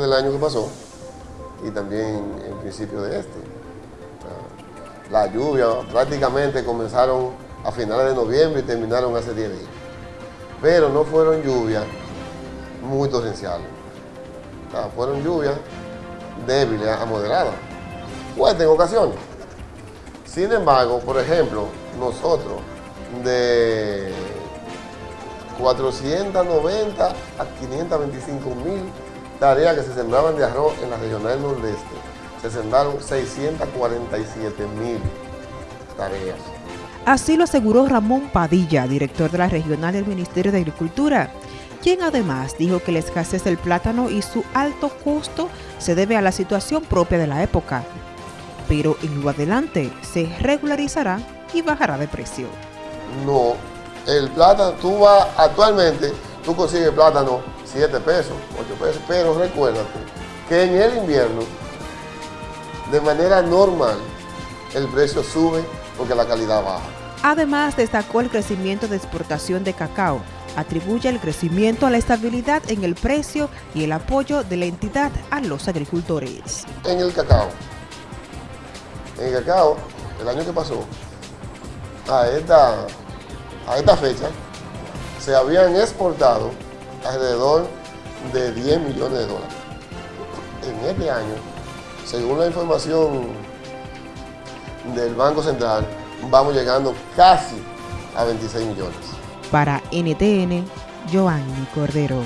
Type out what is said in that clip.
del año que pasó y también en principio de este. La lluvia prácticamente comenzaron a finales de noviembre y terminaron hace 10 días. Pero no fueron lluvias muy torrenciales. fueron lluvias débiles a moderadas. Fuertes en ocasiones. Sin embargo, por ejemplo, nosotros de 490 a 525 mil tareas que se sembraban de arroz en la regional nordeste. Se sembraron 647 mil tareas. Así lo aseguró Ramón Padilla, director de la regional del Ministerio de Agricultura, quien además dijo que la escasez del plátano y su alto costo se debe a la situación propia de la época. Pero en lo adelante se regularizará y bajará de precio. No, el plátano, tú vas actualmente, tú consigues plátano 7 pesos, 8 pesos, pero recuérdate que en el invierno, de manera normal, el precio sube porque la calidad baja. Además, destacó el crecimiento de exportación de cacao. Atribuye el crecimiento a la estabilidad en el precio y el apoyo de la entidad a los agricultores. En el cacao, en el cacao, el año que pasó, a esta, a esta fecha, se habían exportado alrededor de 10 millones de dólares. En este año, según la información del Banco Central, vamos llegando casi a 26 millones. Para NTN, Joanny Cordero.